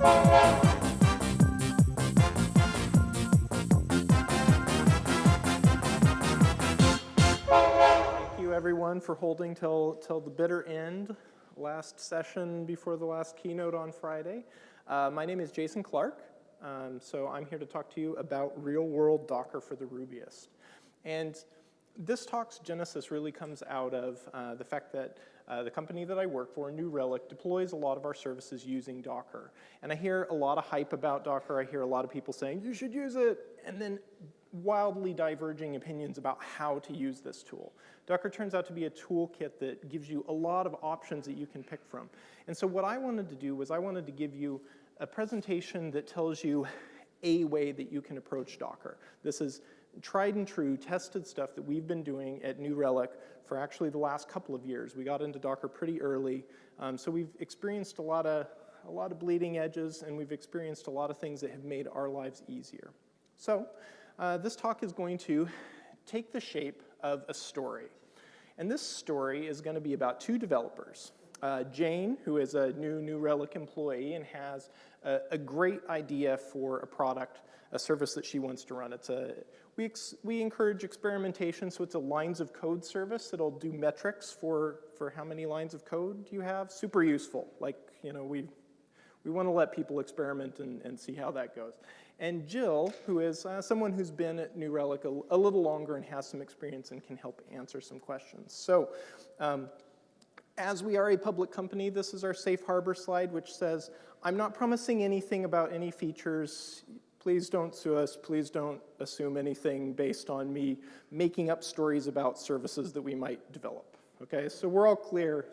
Thank you everyone for holding till, till the bitter end, last session before the last keynote on Friday. Uh, my name is Jason Clark, um, so I'm here to talk to you about real-world Docker for the Rubyist. And this talk's genesis really comes out of uh, the fact that uh, the company that I work for, New Relic, deploys a lot of our services using Docker. And I hear a lot of hype about Docker. I hear a lot of people saying, you should use it. And then wildly diverging opinions about how to use this tool. Docker turns out to be a toolkit that gives you a lot of options that you can pick from. And so what I wanted to do was I wanted to give you a presentation that tells you a way that you can approach Docker. This is tried and true, tested stuff that we've been doing at New Relic for actually the last couple of years. We got into Docker pretty early, um, so we've experienced a lot of a lot of bleeding edges, and we've experienced a lot of things that have made our lives easier. So uh, this talk is going to take the shape of a story. And this story is going to be about two developers. Uh, Jane, who is a new New Relic employee and has a, a, great idea for a product, a service that she wants to run. It's a, we, we encourage experimentation, so it's a lines of code service that'll do metrics for, for how many lines of code you have. Super useful. Like, you know, we, we want to let people experiment and, and see how that goes and Jill, who is uh, someone who's been at New Relic a, a, little longer and has some experience and can help answer some questions. So um, as we are a public company, this is our safe harbor slide, which says, I'm not promising anything about any features. Please don't sue us. Please don't assume anything based on me making up stories about services that we might develop. Okay, so we're all clear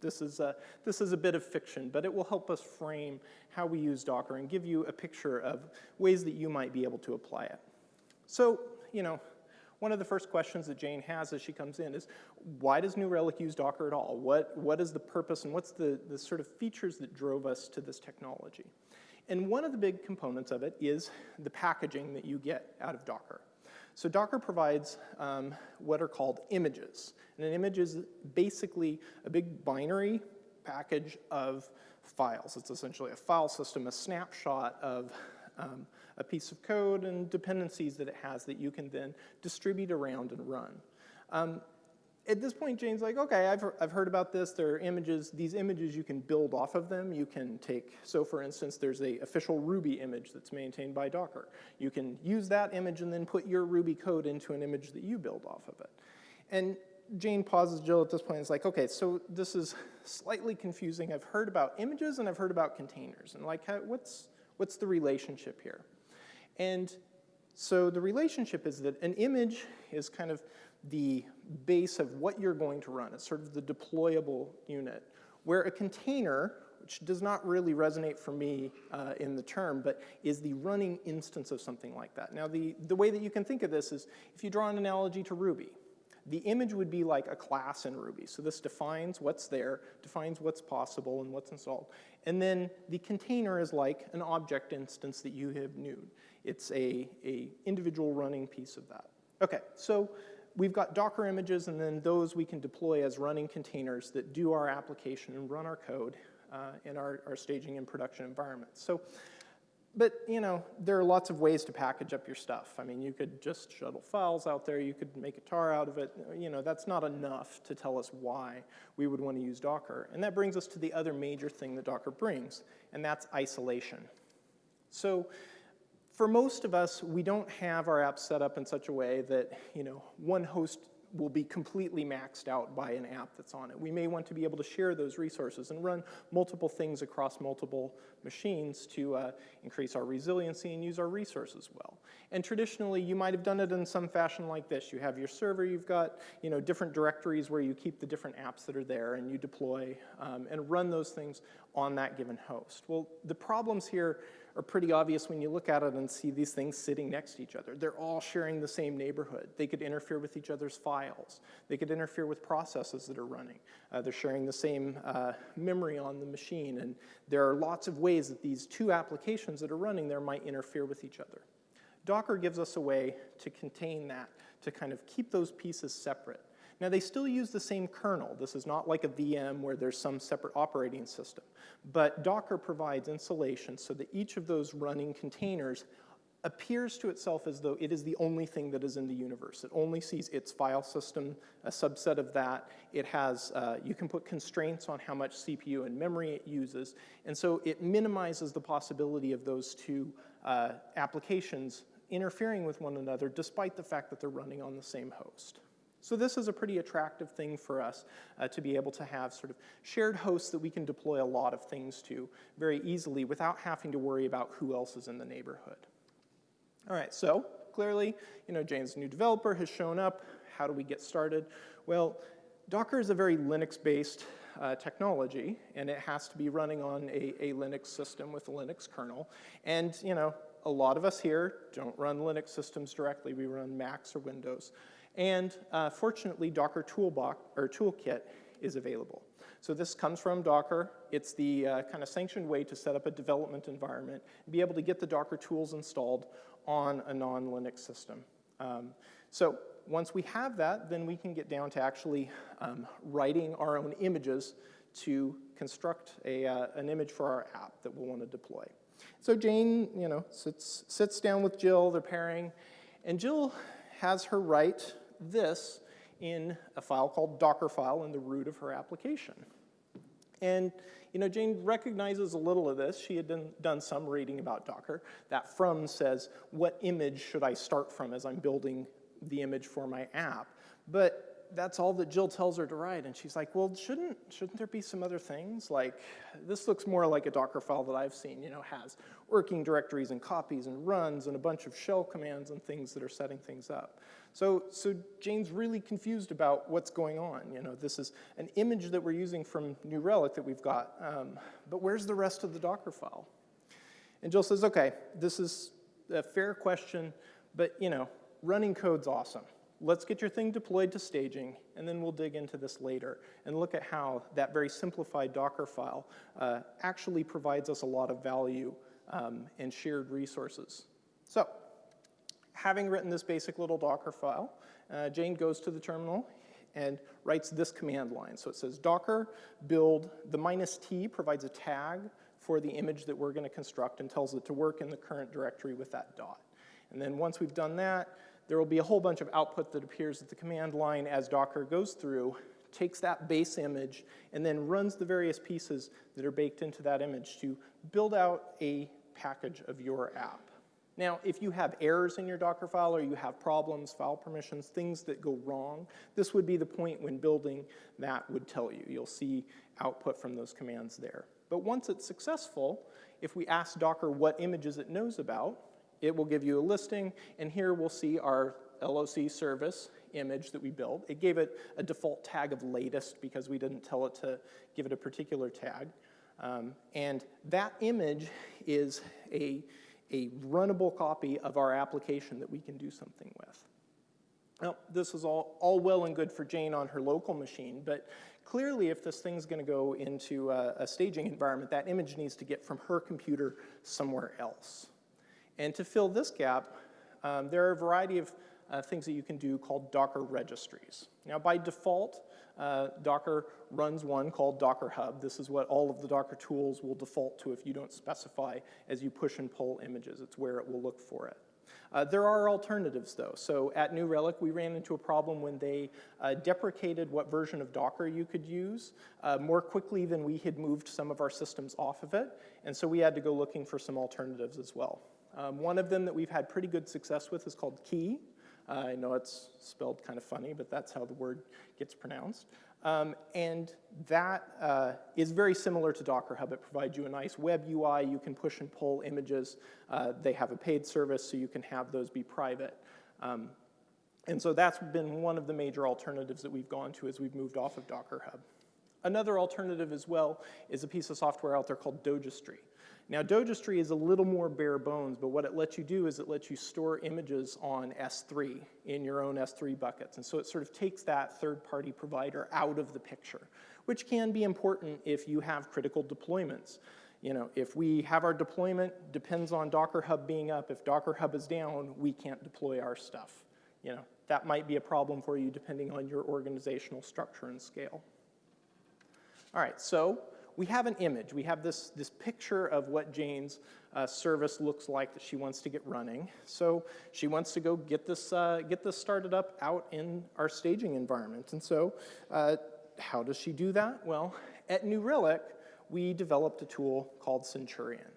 this is, a, this is a bit of fiction, but it will help us frame how we use Docker and give you a picture of ways that you might be able to apply it. So, you know, one of the first questions that Jane has as she comes in is, why does New Relic use Docker at all? What, what is the purpose and what's the, the sort of features that drove us to this technology? And one of the big components of it is the packaging that you get out of Docker. So Docker provides um, what are called images. And an image is basically a big binary package of files. It's essentially a file system, a snapshot of um, a piece of code and dependencies that it has that you can then distribute around and run. Um, at this point, Jane's like, okay, I've, I've heard about this. There are images. These images, you can build off of them. You can take, so for instance, there's a official Ruby image that's maintained by Docker. You can use that image and then put your Ruby code into an image that you build off of it. And Jane pauses Jill at this point and is like, okay, so this is slightly confusing. I've heard about images and I've heard about containers. And like, what's, what's the relationship here? And so the relationship is that an image is kind of the base of what you're going to run. It's sort of the deployable unit. Where a container, which does not really resonate for me uh, in the term, but is the running instance of something like that. Now, the, the way that you can think of this is if you draw an analogy to Ruby, the image would be like a class in Ruby. So this defines what's there, defines what's possible and what's installed. And then the container is like an object instance that you have newed. It's a, a individual running piece of that. Okay, so we've got Docker images, and then those we can deploy as running containers that do our application and run our code uh, in our, our staging and production environments. So, but you know, there are lots of ways to package up your stuff. I mean, you could just shuttle files out there, you could make a tar out of it. You know, that's not enough to tell us why we would want to use Docker. And that brings us to the other major thing that Docker brings, and that's isolation. So for most of us, we don't have our apps set up in such a way that, you know, one host will be completely maxed out by an app that's on it. We may want to be able to share those resources and run multiple things across multiple machines to uh, increase our resiliency and use our resources well. And traditionally, you might have done it in some fashion like this. You have your server, you've got you know, different directories where you keep the different apps that are there and you deploy um, and run those things on that given host. Well, the problems here are pretty obvious when you look at it and see these things sitting next to each other. They're all sharing the same neighborhood. They could interfere with each other's files. They could interfere with processes that are running. Uh, they're sharing the same uh, memory on the machine, and there are lots of ways that these two applications that are running there might interfere with each other. Docker gives us a way to contain that, to kind of keep those pieces separate. Now they still use the same kernel. This is not like a VM where there's some separate operating system. But Docker provides insulation so that each of those running containers appears to itself as though it is the only thing that is in the universe. It only sees its file system, a subset of that. It has, uh, you can put constraints on how much CPU and memory it uses, and so it minimizes the possibility of those two uh, applications interfering with one another despite the fact that they're running on the same host. So this is a pretty attractive thing for us uh, to be able to have sort of shared hosts that we can deploy a lot of things to very easily without having to worry about who else is in the neighborhood. All right, so clearly, you know, Jane's new developer has shown up. How do we get started? Well, Docker is a very Linux-based uh, technology, and it has to be running on a, a, Linux system with a Linux kernel. And, you know, a lot of us here don't run Linux systems directly. We run Macs or Windows. And uh, fortunately, Docker Toolbox, or Toolkit is available. So this comes from Docker. It's the uh, kind of sanctioned way to set up a development environment and be able to get the Docker tools installed on a non-Linux system. Um, so once we have that, then we can get down to actually um, writing our own images to construct a, uh, an image for our app that we'll want to deploy. So Jane, you know, sits, sits down with Jill, they're pairing, and Jill has her write this in a file called Dockerfile in the root of her application. And you know, Jane recognizes a little of this. She had done, done some reading about Docker. That from says, what image should I start from as I'm building the image for my app? But that's all that Jill tells her to write. And she's like, well, shouldn't, shouldn't there be some other things? Like, this looks more like a Docker file that I've seen, you know, has working directories and copies and runs and a bunch of shell commands and things that are setting things up. So, so Jane's really confused about what's going on. You know, this is an image that we're using from New Relic that we've got, um, but where's the rest of the Docker file? And Jill says, okay, this is a fair question, but you know, running code's awesome let's get your thing deployed to staging, and then we'll dig into this later and look at how that very simplified Docker file uh, actually provides us a lot of value um, and shared resources. So, having written this basic little Docker file, uh, Jane goes to the terminal and writes this command line. So it says docker build, the minus t provides a tag for the image that we're gonna construct and tells it to work in the current directory with that dot. And then once we've done that, there will be a whole bunch of output that appears at the command line as Docker goes through, takes that base image, and then runs the various pieces that are baked into that image to build out a package of your app. Now, if you have errors in your Docker file or you have problems, file permissions, things that go wrong, this would be the point when building that would tell you. You'll see output from those commands there. But once it's successful, if we ask Docker what images it knows about, it will give you a listing, and here we'll see our LOC service image that we built. It gave it a default tag of latest because we didn't tell it to give it a particular tag. Um, and that image is a, a runnable copy of our application that we can do something with. Now, this is all, all well and good for Jane on her local machine, but clearly if this thing's gonna go into a, a staging environment, that image needs to get from her computer somewhere else. And to fill this gap, um, there are a variety of uh, things that you can do called Docker registries. Now, by default, uh, Docker runs one called Docker Hub. This is what all of the Docker tools will default to if you don't specify as you push and pull images. It's where it will look for it. Uh, there are alternatives though. So at New Relic, we ran into a problem when they uh, deprecated what version of Docker you could use uh, more quickly than we had moved some of our systems off of it. And so we had to go looking for some alternatives as well. Um, one of them that we've had pretty good success with is called Quay. Uh, I know it's spelled kind of funny, but that's how the word gets pronounced. Um, and that uh, is very similar to Docker Hub. It provides you a nice web UI. You can push and pull images. Uh, they have a paid service, so you can have those be private. Um, and so that's been one of the major alternatives that we've gone to as we've moved off of Docker Hub. Another alternative as well is a piece of software out there called Dogestry. Now Dogestry is a little more bare bones, but what it lets you do is it lets you store images on S3 in your own S3 buckets. And so it sort of takes that third-party provider out of the picture, which can be important if you have critical deployments. You know, if we have our deployment depends on Docker Hub being up, if Docker Hub is down, we can't deploy our stuff. you know, that might be a problem for you depending on your organizational structure and scale. All right, so we have an image. We have this, this picture of what Jane's uh, service looks like that she wants to get running. So she wants to go get this, uh, get this started up out in our staging environment. And so uh, how does she do that? Well, at New Relic, we developed a tool called Centurion.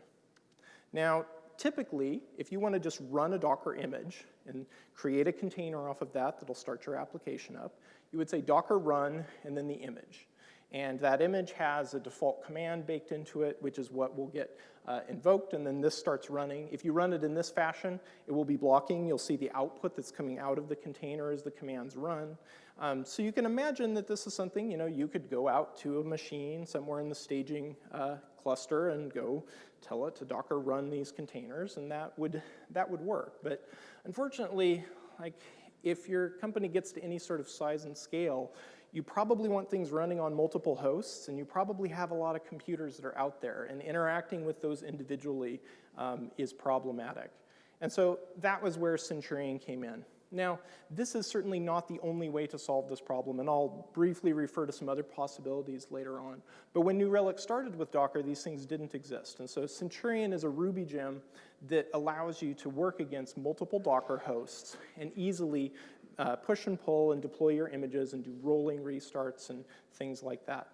Now, typically, if you want to just run a Docker image and create a container off of that that'll start your application up, you would say docker run and then the image. And that image has a default command baked into it, which is what will get uh, invoked, and then this starts running. If you run it in this fashion, it will be blocking. You'll see the output that's coming out of the container as the commands run. Um, so you can imagine that this is something, you know, you could go out to a machine somewhere in the staging uh, cluster and go tell it to Docker run these containers, and that would, that would work. But unfortunately, like if your company gets to any sort of size and scale, you probably want things running on multiple hosts, and you probably have a lot of computers that are out there, and interacting with those individually um, is problematic. And so that was where Centurion came in. Now, this is certainly not the only way to solve this problem, and I'll briefly refer to some other possibilities later on. But when New Relic started with Docker, these things didn't exist. And so Centurion is a Ruby gem that allows you to work against multiple Docker hosts and easily uh, push and pull and deploy your images and do rolling restarts and things like that.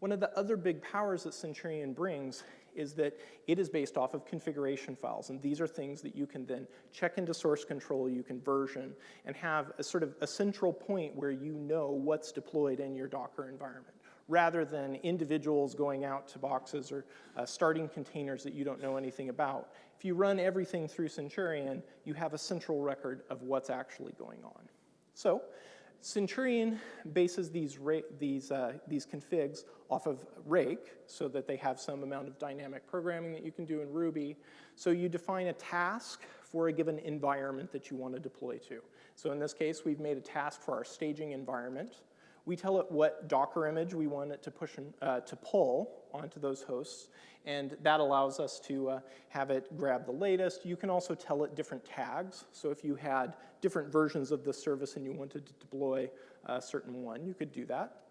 One of the other big powers that Centurion brings is that it is based off of configuration files, and these are things that you can then check into source control, you can version, and have a sort of a central point where you know what's deployed in your Docker environment, rather than individuals going out to boxes or uh, starting containers that you don't know anything about. If you run everything through Centurion, you have a central record of what's actually going on. So Centurion bases these, these, uh, these configs off of Rake so that they have some amount of dynamic programming that you can do in Ruby. So you define a task for a given environment that you want to deploy to. So in this case, we've made a task for our staging environment. We tell it what Docker image we want it to push uh, to pull onto those hosts, and that allows us to uh, have it grab the latest. You can also tell it different tags. So if you had different versions of the service and you wanted to deploy a certain one, you could do that.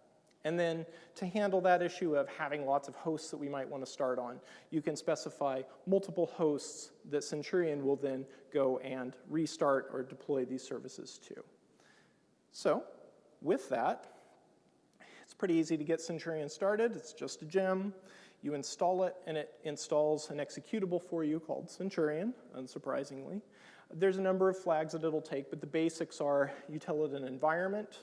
And then to handle that issue of having lots of hosts that we might want to start on, you can specify multiple hosts that Centurion will then go and restart or deploy these services to. So with that, pretty easy to get Centurion started. It's just a gem. You install it, and it installs an executable for you called Centurion, unsurprisingly. There's a number of flags that it'll take, but the basics are you tell it an environment,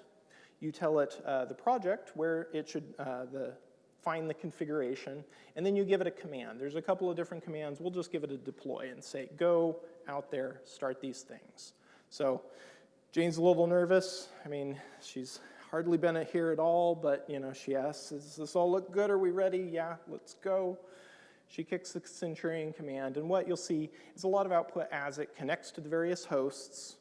you tell it uh, the project where it should uh, the, find the configuration, and then you give it a command. There's a couple of different commands. We'll just give it a deploy and say, go out there, start these things. So Jane's a little nervous. I mean, she's hardly been here at all, but you know, she asks, does this all look good? Are we ready? Yeah, let's go. She kicks the Centurion command, and what you'll see is a lot of output as it connects to the various hosts.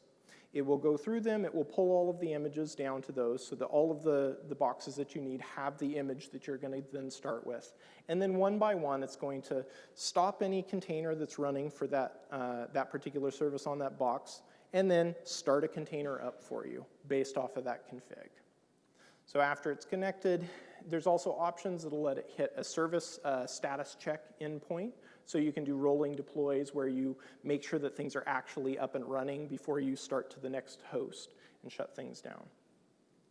It will go through them, it will pull all of the images down to those so that all of the, the boxes that you need have the image that you're going to then start with. And then one by one, it's going to stop any container that's running for that, uh, that particular service on that box, and then start a container up for you based off of that config. So after it's connected, there's also options that'll let it hit a service uh, status check endpoint. So you can do rolling deploys where you make sure that things are actually up and running before you start to the next host and shut things down.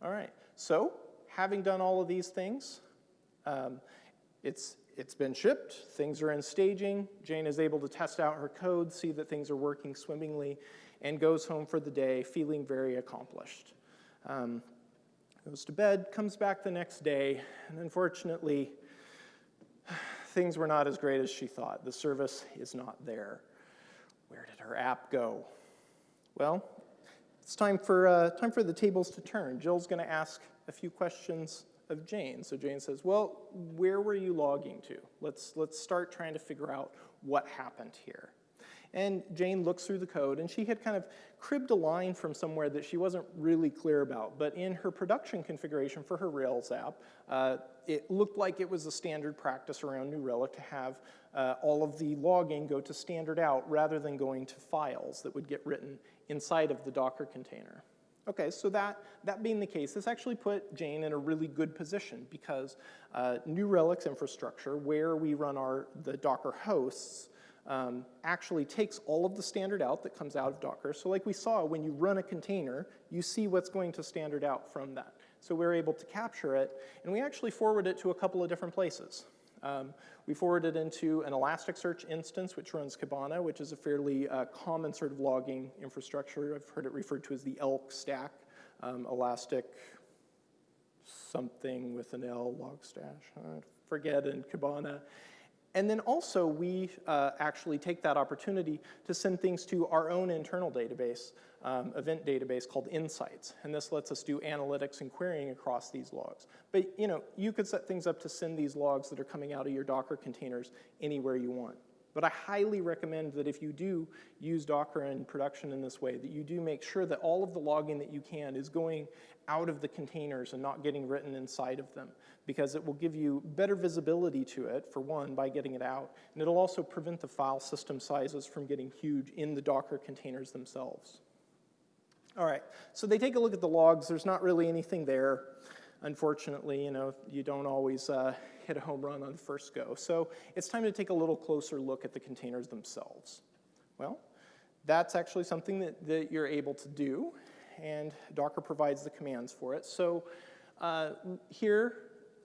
All right, so having done all of these things, um, it's, it's been shipped, things are in staging, Jane is able to test out her code, see that things are working swimmingly, and goes home for the day feeling very accomplished. Um, goes to bed, comes back the next day, and unfortunately, things were not as great as she thought. The service is not there. Where did her app go? Well, it's time for, uh, time for the tables to turn. Jill's going to ask a few questions of Jane. So Jane says, well, where were you logging to? Let's, let's start trying to figure out what happened here. And Jane looks through the code, and she had kind of cribbed a line from somewhere that she wasn't really clear about. But in her production configuration for her Rails app, uh, it looked like it was a standard practice around New Relic to have uh, all of the logging go to standard out rather than going to files that would get written inside of the Docker container. Okay, so that, that being the case, this actually put Jane in a really good position because uh, New Relic's infrastructure, where we run our, the Docker hosts, um, actually takes all of the standard out that comes out of Docker. So like we saw, when you run a container, you see what's going to standard out from that. So we're able to capture it, and we actually forward it to a couple of different places. Um, we forward it into an Elasticsearch instance, which runs Kibana, which is a fairly uh, common sort of logging infrastructure. I've heard it referred to as the ELK stack, um, Elastic something with an L, Logstash, I forget, in Kibana. And then also we uh, actually take that opportunity to send things to our own internal database, um, event database called Insights. And this lets us do analytics and querying across these logs. But you know, you could set things up to send these logs that are coming out of your Docker containers anywhere you want. But I highly recommend that if you do use Docker in production in this way, that you do make sure that all of the logging that you can is going out of the containers and not getting written inside of them, because it will give you better visibility to it, for one, by getting it out, and it'll also prevent the file system sizes from getting huge in the Docker containers themselves. All right, so they take a look at the logs. There's not really anything there. Unfortunately, you know, you don't always uh, hit a home run on the first go. So it's time to take a little closer look at the containers themselves. Well, that's actually something that, that you're able to do, and Docker provides the commands for it. So uh, here,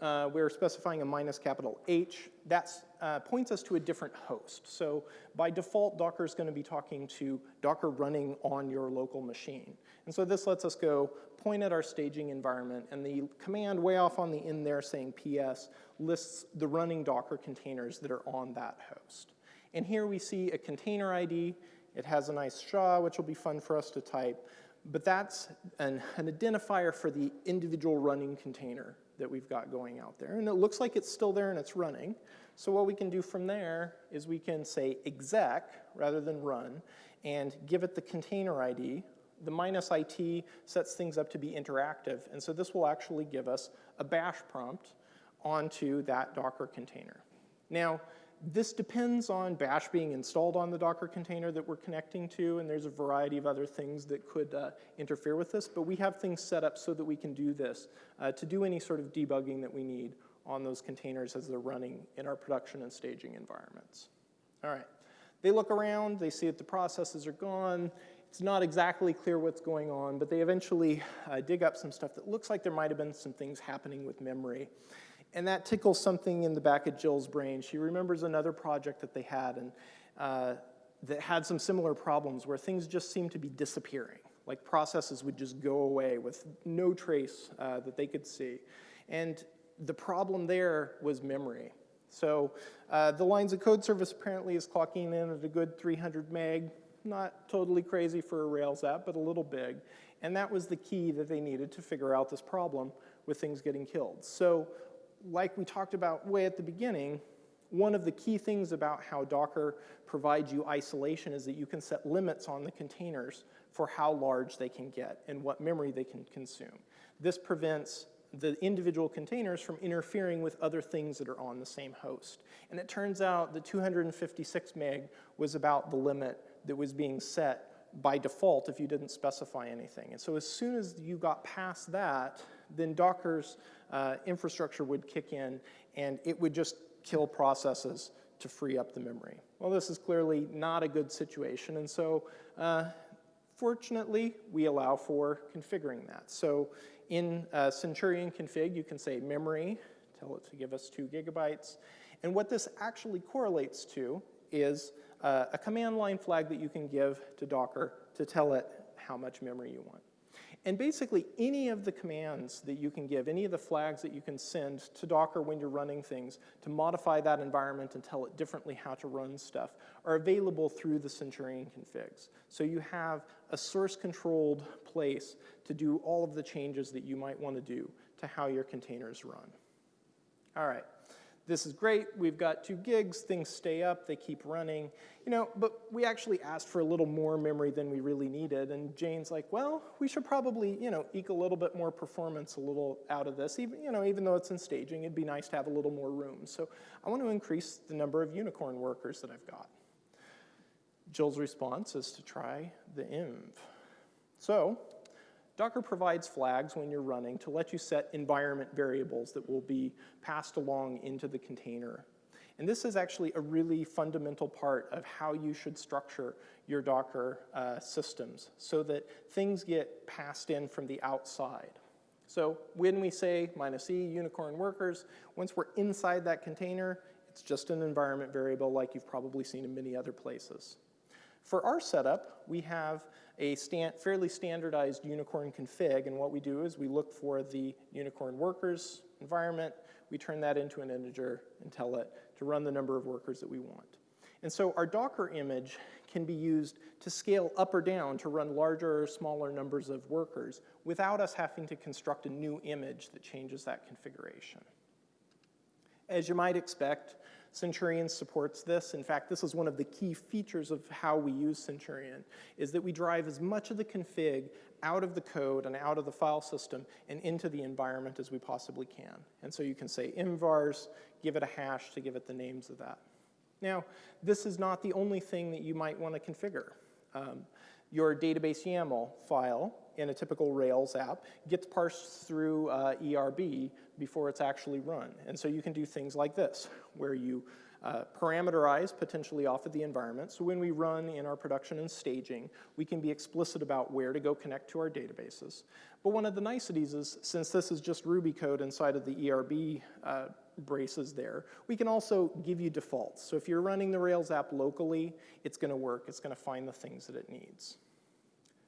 uh, we're specifying a minus capital H. That uh, points us to a different host. So by default, Docker is going to be talking to Docker running on your local machine. And so this lets us go point at our staging environment, and the command way off on the end there saying PS lists the running Docker containers that are on that host. And here we see a container ID. It has a nice SHA, which will be fun for us to type. But that's an, an identifier for the individual running container that we've got going out there. And it looks like it's still there and it's running. So what we can do from there is we can say exec rather than run and give it the container ID. The minus IT sets things up to be interactive. And so this will actually give us a bash prompt onto that Docker container. Now, this depends on bash being installed on the Docker container that we're connecting to, and there's a variety of other things that could uh, interfere with this, but we have things set up so that we can do this uh, to do any sort of debugging that we need on those containers as they're running in our production and staging environments. All right, they look around, they see that the processes are gone, it's not exactly clear what's going on, but they eventually uh, dig up some stuff that looks like there might have been some things happening with memory. And that tickles something in the back of Jill's brain. She remembers another project that they had and uh, that had some similar problems where things just seemed to be disappearing. Like processes would just go away with no trace uh, that they could see. And the problem there was memory. So uh, the lines of code service apparently is clocking in at a good 300 meg. Not totally crazy for a Rails app, but a little big. And that was the key that they needed to figure out this problem with things getting killed. So like we talked about way at the beginning, one of the key things about how Docker provides you isolation is that you can set limits on the containers for how large they can get and what memory they can consume. This prevents the individual containers from interfering with other things that are on the same host. And it turns out the 256 meg was about the limit that was being set by default if you didn't specify anything. And so as soon as you got past that, then Docker's uh, infrastructure would kick in and it would just kill processes to free up the memory. Well, this is clearly not a good situation, and so uh, fortunately, we allow for configuring that. So in uh, Centurion config, you can say memory, tell it to give us two gigabytes, and what this actually correlates to is uh, a command line flag that you can give to Docker to tell it how much memory you want. And basically, any of the commands that you can give, any of the flags that you can send to Docker when you're running things to modify that environment and tell it differently how to run stuff are available through the Centurion configs. So you have a source-controlled place to do all of the changes that you might want to do to how your containers run. All right this is great, we've got two gigs, things stay up, they keep running, you know, but we actually asked for a little more memory than we really needed, and Jane's like, well, we should probably, you know, eke a little bit more performance a little out of this, even, you know, even though it's in staging, it'd be nice to have a little more room. So I want to increase the number of unicorn workers that I've got. Jill's response is to try the env. So Docker provides flags when you're running to let you set environment variables that will be passed along into the container. And this is actually a really fundamental part of how you should structure your Docker uh, systems so that things get passed in from the outside. So when we say minus e unicorn workers, once we're inside that container, it's just an environment variable like you've probably seen in many other places. For our setup, we have a stand, fairly standardized unicorn config, and what we do is we look for the unicorn workers environment, we turn that into an integer and tell it to run the number of workers that we want. And so our Docker image can be used to scale up or down to run larger or smaller numbers of workers without us having to construct a new image that changes that configuration. As you might expect, Centurion supports this. In fact, this is one of the key features of how we use Centurion, is that we drive as much of the config out of the code and out of the file system and into the environment as we possibly can. And so you can say envars, give it a hash to give it the names of that. Now, this is not the only thing that you might want to configure. Um, your database YAML file in a typical Rails app gets parsed through uh, ERB before it's actually run. And so you can do things like this, where you uh, parameterize potentially off of the environment. So when we run in our production and staging, we can be explicit about where to go connect to our databases. But one of the niceties is, since this is just Ruby code inside of the ERB uh, braces there, we can also give you defaults. So if you're running the Rails app locally, it's gonna work. It's gonna find the things that it needs.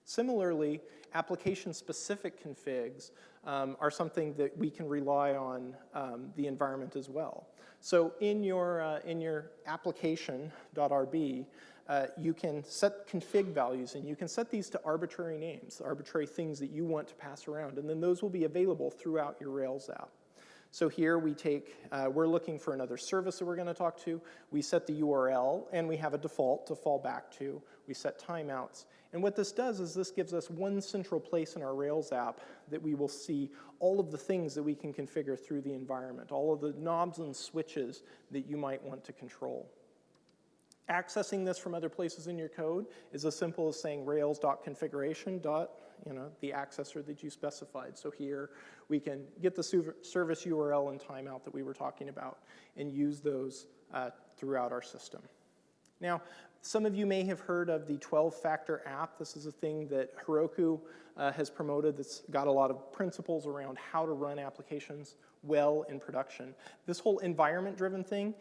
Similarly, application-specific configs um, are something that we can rely on um, the environment as well. So in your, uh, in your application.rb, uh, you can set config values and you can set these to arbitrary names, arbitrary things that you want to pass around, and then those will be available throughout your Rails app. So here we take, uh, we're looking for another service that we're gonna talk to. We set the URL and we have a default to fall back to. We set timeouts. And what this does is this gives us one central place in our Rails app that we will see all of the things that we can configure through the environment, all of the knobs and switches that you might want to control. Accessing this from other places in your code is as simple as saying rails.configuration. you know, the accessor that you specified. So here we can get the service URL and timeout that we were talking about and use those uh, throughout our system. Now, some of you may have heard of the 12-factor app. This is a thing that Heroku uh, has promoted that's got a lot of principles around how to run applications well in production. This whole environment-driven thing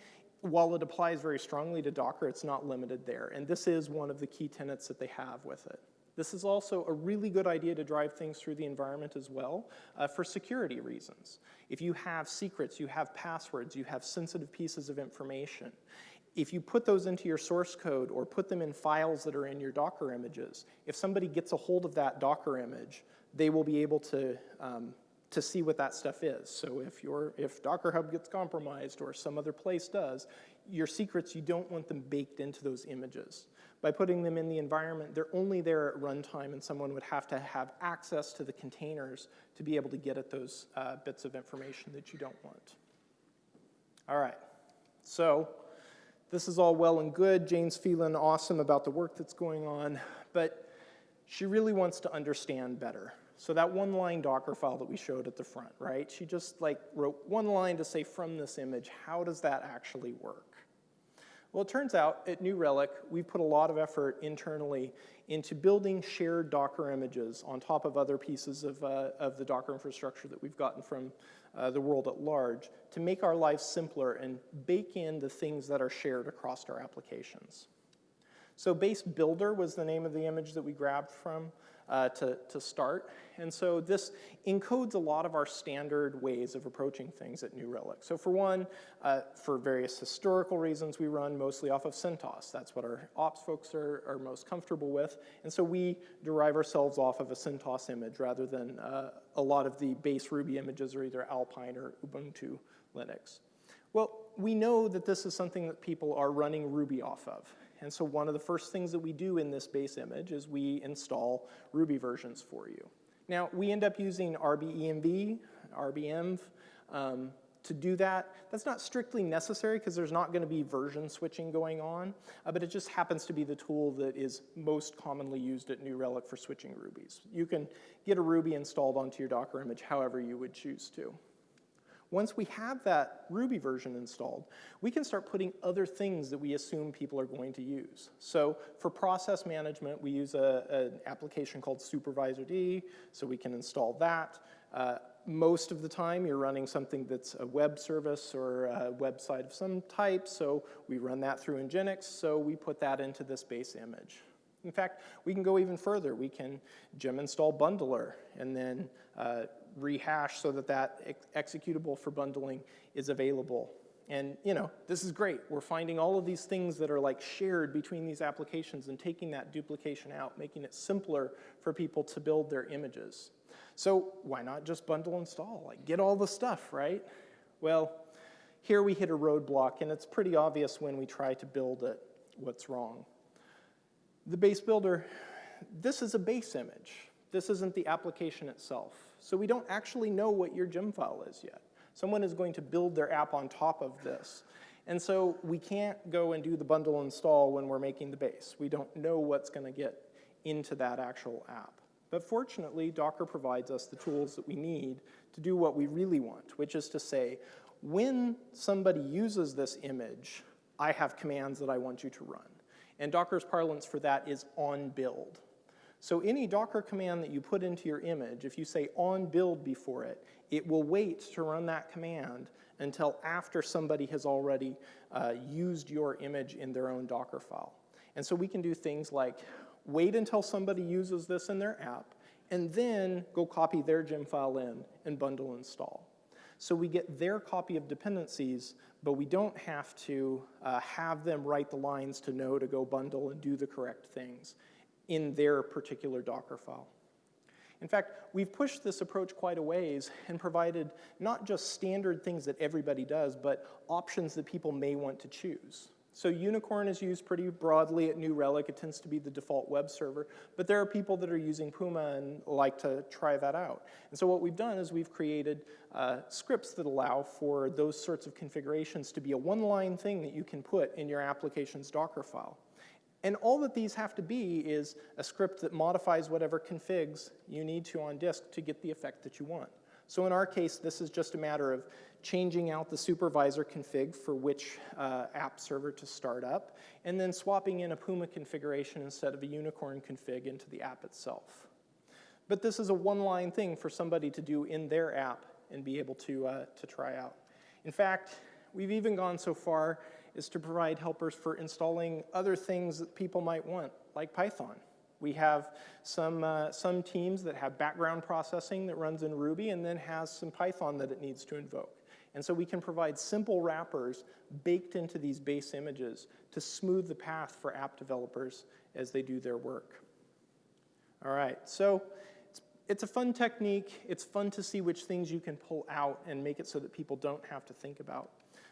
while it applies very strongly to Docker, it's not limited there. And this is one of the key tenets that they have with it. This is also a really good idea to drive things through the environment as well uh, for security reasons. If you have secrets, you have passwords, you have sensitive pieces of information, if you put those into your source code or put them in files that are in your Docker images, if somebody gets a hold of that Docker image, they will be able to um, to see what that stuff is. So if, your, if Docker Hub gets compromised or some other place does, your secrets, you don't want them baked into those images. By putting them in the environment, they're only there at runtime and someone would have to have access to the containers to be able to get at those uh, bits of information that you don't want. All right, so this is all well and good. Jane's feeling awesome about the work that's going on, but she really wants to understand better. So that one line Docker file that we showed at the front, right? She just like wrote one line to say from this image, how does that actually work? Well, it turns out at New Relic, we put a lot of effort internally into building shared Docker images on top of other pieces of, uh, of the Docker infrastructure that we've gotten from uh, the world at large to make our lives simpler and bake in the things that are shared across our applications. So base builder was the name of the image that we grabbed from uh, to, to start. And so this encodes a lot of our standard ways of approaching things at New Relic. So for one, uh, for various historical reasons, we run mostly off of CentOS. That's what our ops folks are, are most comfortable with. And so we derive ourselves off of a CentOS image rather than uh, a lot of the base Ruby images are either Alpine or Ubuntu Linux. Well, we know that this is something that people are running Ruby off of. And so one of the first things that we do in this base image is we install Ruby versions for you. Now, we end up using RBENV, RBENV, um, to do that. That's not strictly necessary because there's not going to be version switching going on, uh, but it just happens to be the tool that is most commonly used at New Relic for switching Rubies. You can get a Ruby installed onto your Docker image however you would choose to. Once we have that Ruby version installed, we can start putting other things that we assume people are going to use. So for process management, we use a, an application called SupervisorD, so we can install that. Uh, most of the time, you're running something that's a web service or a website of some type, so we run that through Nginx, so we put that into this base image. In fact, we can go even further. We can gem install bundler and then uh, rehash so that that ex executable for bundling is available. And you know, this is great. We're finding all of these things that are like shared between these applications and taking that duplication out, making it simpler for people to build their images. So why not just bundle install? Like get all the stuff, right? Well, here we hit a roadblock and it's pretty obvious when we try to build it what's wrong. The base builder, this is a base image. This isn't the application itself. So we don't actually know what your gem file is yet. Someone is going to build their app on top of this. And so we can't go and do the bundle install when we're making the base. We don't know what's going to get into that actual app. But fortunately, Docker provides us the tools that we need to do what we really want, which is to say, when somebody uses this image, I have commands that I want you to run. And Docker's parlance for that is on build. So any Docker command that you put into your image, if you say on build before it, it will wait to run that command until after somebody has already uh, used your image in their own Docker file. And so we can do things like wait until somebody uses this in their app, and then go copy their gem file in and bundle install. So we get their copy of dependencies, but we don't have to uh, have them write the lines to know to go bundle and do the correct things in their particular Docker file. In fact, we've pushed this approach quite a ways and provided not just standard things that everybody does, but options that people may want to choose. So Unicorn is used pretty broadly at New Relic. It tends to be the default web server. But there are people that are using Puma and like to try that out. And so what we've done is we've created uh, scripts that allow for those sorts of configurations to be a one-line thing that you can put in your application's Docker file. And all that these have to be is a script that modifies whatever configs you need to on disk to get the effect that you want. So in our case, this is just a matter of changing out the supervisor config for which uh, app server to start up, and then swapping in a Puma configuration instead of a Unicorn config into the app itself. But this is a one-line thing for somebody to do in their app and be able to, uh, to try out. In fact, we've even gone so far as to provide helpers for installing other things that people might want, like Python. We have some, uh, some teams that have background processing that runs in Ruby and then has some Python that it needs to invoke. And so we can provide simple wrappers baked into these base images to smooth the path for app developers as they do their work. All right, so it's, it's a fun technique. It's fun to see which things you can pull out and make it so that people don't have to think about.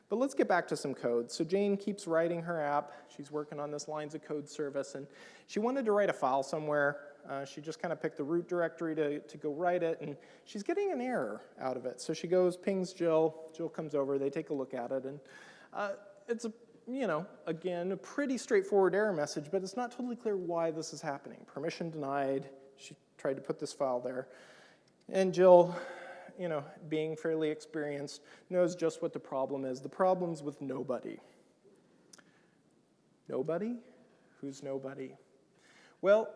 But let's get back to some code. So Jane keeps writing her app. She's working on this lines of code service, and she wanted to write a file somewhere. Uh, she just kind of picked the root directory to, to go write it, and she's getting an error out of it. So she goes, pings Jill. Jill comes over. They take a look at it, and uh, it's a you know, again, a pretty straightforward error message, but it's not totally clear why this is happening. Permission denied. She tried to put this file there. And Jill you know, being fairly experienced, knows just what the problem is. The problem's with nobody. Nobody? Who's nobody? Well,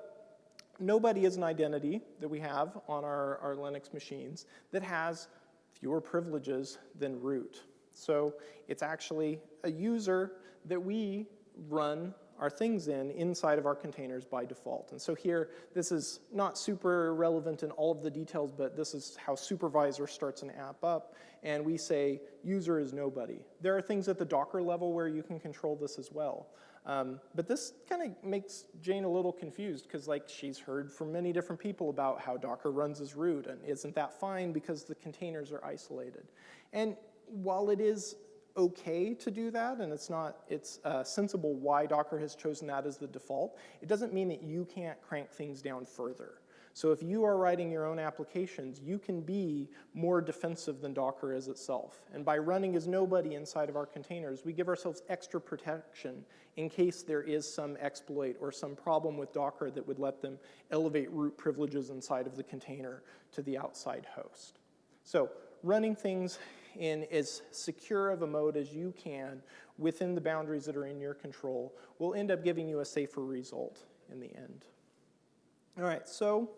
nobody is an identity that we have on our, our Linux machines that has fewer privileges than root. So it's actually a user that we run our things in inside of our containers by default. And so here, this is not super relevant in all of the details, but this is how supervisor starts an app up. And we say user is nobody. There are things at the Docker level where you can control this as well. Um, but this kind of makes Jane a little confused because like she's heard from many different people about how Docker runs as root and isn't that fine because the containers are isolated. And while it is okay to do that, and it's not, it's uh, sensible why Docker has chosen that as the default. It doesn't mean that you can't crank things down further. So if you are writing your own applications, you can be more defensive than Docker is itself. And by running as nobody inside of our containers, we give ourselves extra protection in case there is some exploit or some problem with Docker that would let them elevate root privileges inside of the container to the outside host. So running things in as secure of a mode as you can within the boundaries that are in your control will end up giving you a safer result in the end. All right, so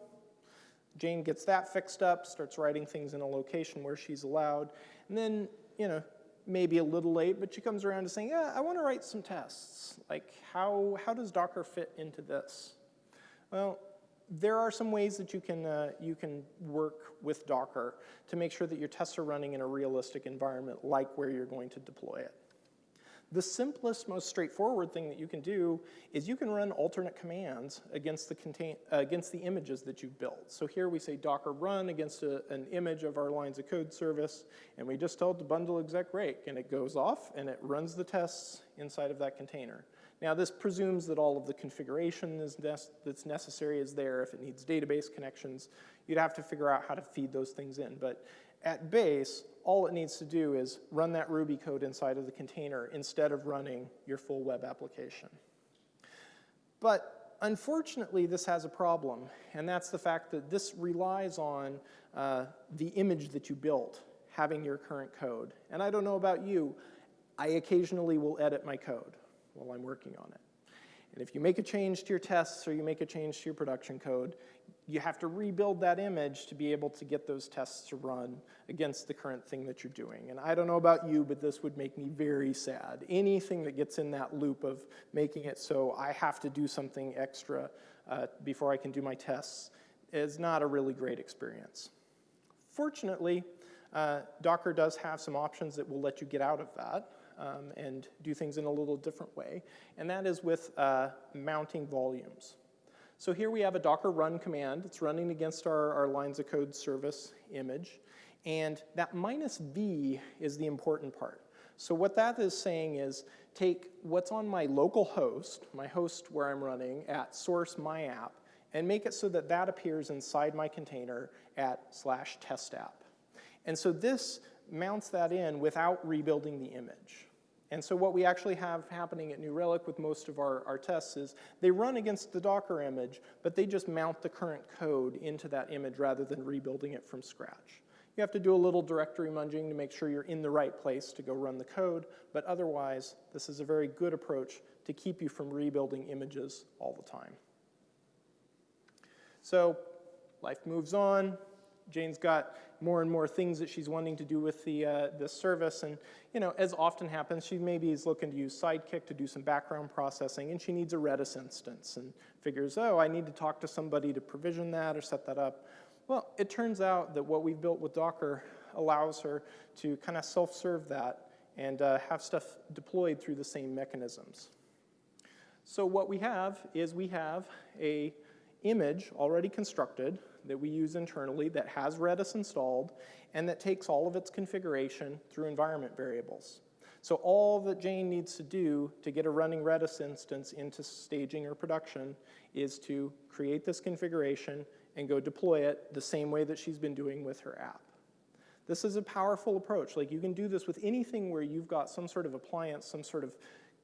Jane gets that fixed up, starts writing things in a location where she's allowed, and then, you know, maybe a little late, but she comes around to saying, yeah, I want to write some tests. Like, how, how does Docker fit into this? Well, there are some ways that you can, uh, you can work with Docker to make sure that your tests are running in a realistic environment like where you're going to deploy it. The simplest, most straightforward thing that you can do is you can run alternate commands against the, contain, uh, against the images that you've built. So here we say docker run against a, an image of our lines of code service, and we just tell it to bundle exec rake, and it goes off and it runs the tests inside of that container. Now this presumes that all of the configuration is that's necessary is there. If it needs database connections, you'd have to figure out how to feed those things in. But at base, all it needs to do is run that Ruby code inside of the container instead of running your full web application. But unfortunately, this has a problem, and that's the fact that this relies on uh, the image that you built having your current code. And I don't know about you, I occasionally will edit my code while I'm working on it. And if you make a change to your tests or you make a change to your production code, you have to rebuild that image to be able to get those tests to run against the current thing that you're doing. And I don't know about you, but this would make me very sad. Anything that gets in that loop of making it so I have to do something extra uh, before I can do my tests is not a really great experience. Fortunately, uh, Docker does have some options that will let you get out of that um, and do things in a little different way, and that is with uh, mounting volumes. So here we have a docker run command. It's running against our, our lines of code service image. And that minus v is the important part. So what that is saying is take what's on my local host, my host where I'm running, at source my app, and make it so that that appears inside my container at slash test app. And so this mounts that in without rebuilding the image. And so what we actually have happening at New Relic with most of our, our tests is they run against the Docker image, but they just mount the current code into that image rather than rebuilding it from scratch. You have to do a little directory munging to make sure you're in the right place to go run the code, but otherwise, this is a very good approach to keep you from rebuilding images all the time. So life moves on. Jane's got more and more things that she's wanting to do with the, uh, the service. And, you know, as often happens, she maybe is looking to use Sidekiq to do some background processing, and she needs a Redis instance and figures, oh, I need to talk to somebody to provision that or set that up. Well, it turns out that what we've built with Docker allows her to kind of self-serve that and uh, have stuff deployed through the same mechanisms. So what we have is we have a image already constructed that we use internally that has Redis installed and that takes all of its configuration through environment variables. So all that Jane needs to do to get a running Redis instance into staging or production is to create this configuration and go deploy it the same way that she's been doing with her app. This is a powerful approach. Like you can do this with anything where you've got some sort of appliance, some sort of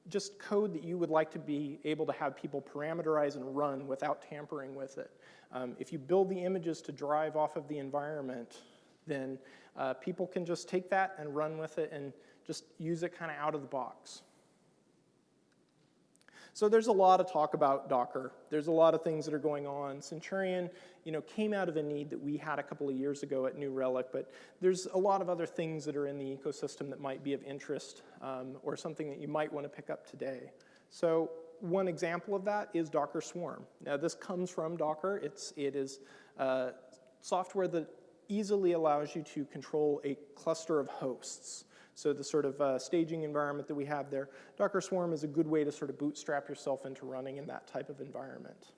just code that you would like to be able to have people parameterize and run without tampering with it. Um, if you build the images to drive off of the environment, then uh, people can just take that and run with it and just use it kind of out of the box. So there's a lot of talk about Docker. There's a lot of things that are going on. Centurion, you know, came out of a need that we had a couple of years ago at New Relic, but there's a lot of other things that are in the ecosystem that might be of interest um, or something that you might want to pick up today. So one example of that is Docker Swarm. Now this comes from Docker. It's, it is uh, software that easily allows you to control a cluster of hosts. So the sort of uh, staging environment that we have there, Docker Swarm is a good way to sort of bootstrap yourself into running in that type of environment.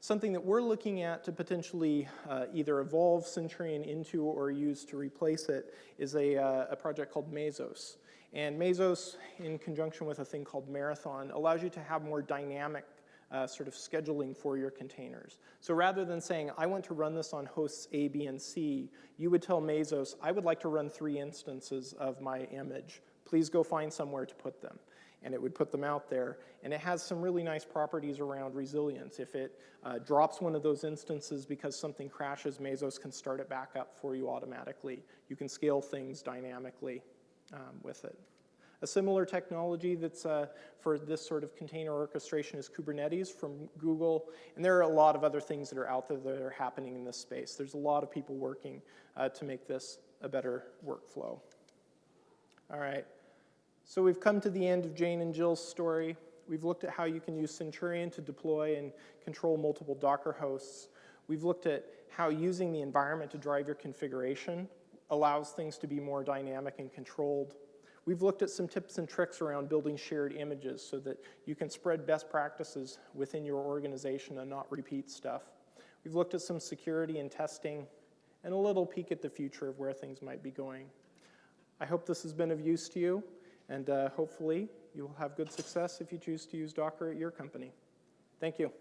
Something that we're looking at to potentially uh, either evolve Centurion into or use to replace it is a, uh, a project called Mesos. And Mesos, in conjunction with a thing called Marathon, allows you to have more dynamic uh, sort of scheduling for your containers. So rather than saying, I want to run this on hosts A, B, and C, you would tell Mesos, I would like to run three instances of my image. Please go find somewhere to put them and it would put them out there. And it has some really nice properties around resilience. If it uh, drops one of those instances because something crashes, Mesos can start it back up for you automatically. You can scale things dynamically um, with it. A similar technology that's uh, for this sort of container orchestration is Kubernetes from Google. And there are a lot of other things that are out there that are happening in this space. There's a lot of people working uh, to make this a better workflow. All right. So we've come to the end of Jane and Jill's story. We've looked at how you can use Centurion to deploy and control multiple Docker hosts. We've looked at how using the environment to drive your configuration allows things to be more dynamic and controlled. We've looked at some tips and tricks around building shared images so that you can spread best practices within your organization and not repeat stuff. We've looked at some security and testing and a little peek at the future of where things might be going. I hope this has been of use to you. And uh, hopefully, you will have good success if you choose to use Docker at your company. Thank you.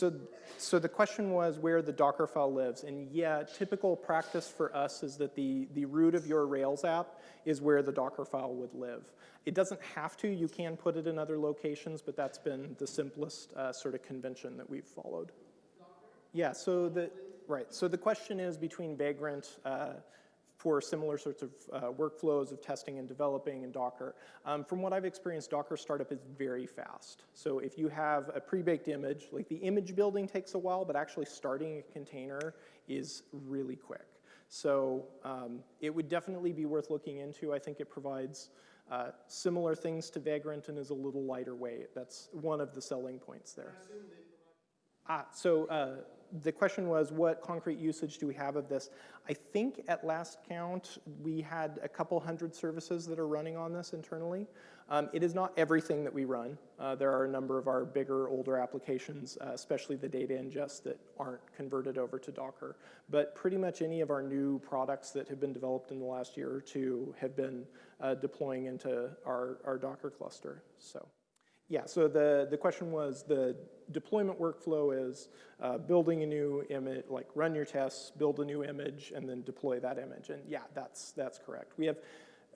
So, so the question was where the Docker file lives. And yeah, typical practice for us is that the, the root of your Rails app is where the Docker file would live. It doesn't have to. You can put it in other locations, but that's been the simplest uh, sort of convention that we've followed. Yeah, so the, Right, so the question is between Vagrant uh, for similar sorts of uh, workflows of testing and developing in Docker. Um, from what I've experienced, Docker startup is very fast. So if you have a pre-baked image, like the image building takes a while, but actually starting a container is really quick. So um, it would definitely be worth looking into. I think it provides uh, similar things to Vagrant and is a little lighter weight. That's one of the selling points there. Ah, so uh, the question was, what concrete usage do we have of this? I think at last count, we had a couple hundred services that are running on this internally. Um, it is not everything that we run. Uh, there are a number of our bigger, older applications, uh, especially the data ingest that aren't converted over to Docker. But pretty much any of our new products that have been developed in the last year or two have been uh, deploying into our, our Docker cluster, so. Yeah, so the, the question was the deployment workflow is uh, building a new image, like run your tests, build a new image, and then deploy that image. And yeah, that's, that's correct. We have,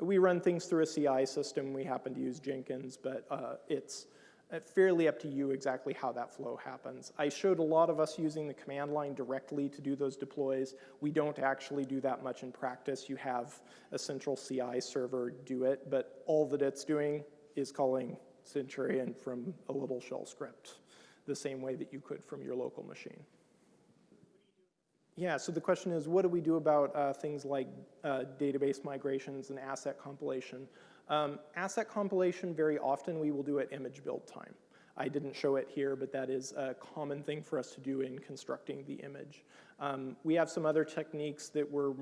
we run things through a CI system. We happen to use Jenkins, but uh, it's uh, fairly up to you exactly how that flow happens. I showed a lot of us using the command line directly to do those deploys. We don't actually do that much in practice. You have a central CI server do it, but all that it's doing is calling Centurion from a little shell script, the same way that you could from your local machine. Yeah, so the question is, what do we do about uh, things like uh, database migrations and asset compilation? Um, asset compilation, very often we will do at image build time. I didn't show it here, but that is a common thing for us to do in constructing the image. Um, we have some other techniques that we're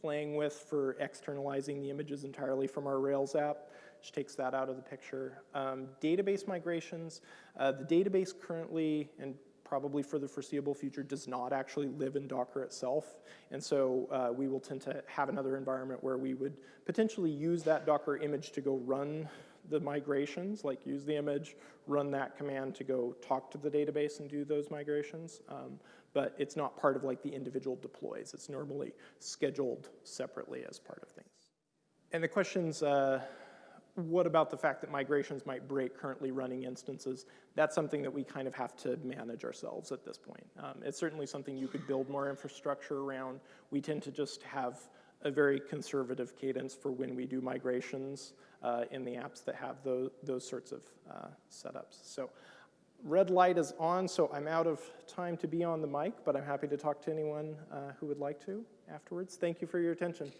playing with for externalizing the images entirely from our Rails app which takes that out of the picture. Um, database migrations, uh, the database currently, and probably for the foreseeable future, does not actually live in Docker itself. And so uh, we will tend to have another environment where we would potentially use that Docker image to go run the migrations, like use the image, run that command to go talk to the database and do those migrations. Um, but it's not part of like the individual deploys. It's normally scheduled separately as part of things. And the questions, uh, what about the fact that migrations might break currently running instances? That's something that we kind of have to manage ourselves at this point. Um, it's certainly something you could build more infrastructure around. We tend to just have a very conservative cadence for when we do migrations uh, in the apps that have those, those sorts of uh, setups. So red light is on, so I'm out of time to be on the mic, but I'm happy to talk to anyone uh, who would like to afterwards. Thank you for your attention.